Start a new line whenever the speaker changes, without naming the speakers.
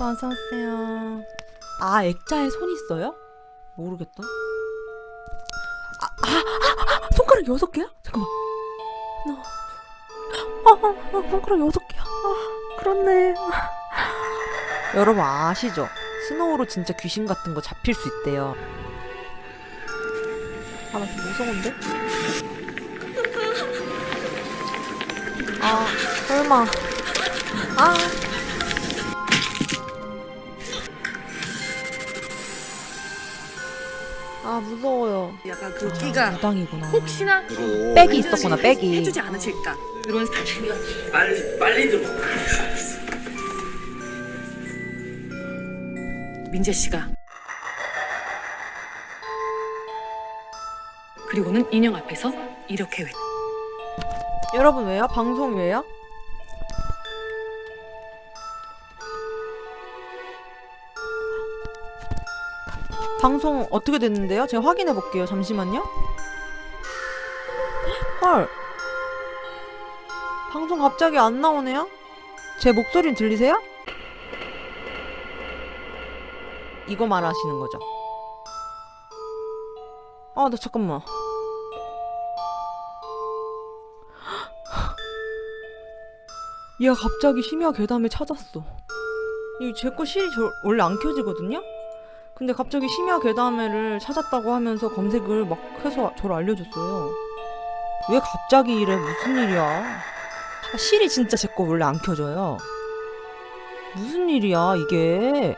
어서오세요. 아, 액자에 손 있어요? 모르겠다. 아, 아, 아, 아, 손가락 여섯 개야? 잠깐만. 하나, 둘. 아, 아, 아, 손가락 여섯 개야. 아, 그렇네. 여러분 아시죠? 스노우로 진짜 귀신 같은 거 잡힐 수 있대요. 아, 나 좀 무서운데? 아, 설마. 아. 아, 무서워요.
약간 그
아,
끼가
무당이구나.
혹시나
백이 있었구나, 백이.
해주지 않으실까 이런
빨리 빨리 좀
민재 씨가 그리고는 인형 앞에서 이렇게 외
여러분 왜요? 방송 왜요? 방송 어떻게 됐는데요? 제가 확인해 볼게요. 잠시만요. 헐. 방송 갑자기 안 나오네요? 제 목소리는 들리세요? 이거 말하시는 거죠? 아, 나 잠깐만. 얘가 갑자기 심야 괴담을 찾았어. 이제거 실이 저, 원래 안 켜지거든요? 근데 갑자기 심야 괴담회를 찾았다고 하면서 검색을 막 해서 저를 알려줬어요. 왜 갑자기 이래? 무슨 일이야? 아, 실이 진짜 제 거 원래 안 켜져요. 무슨 일이야, 이게?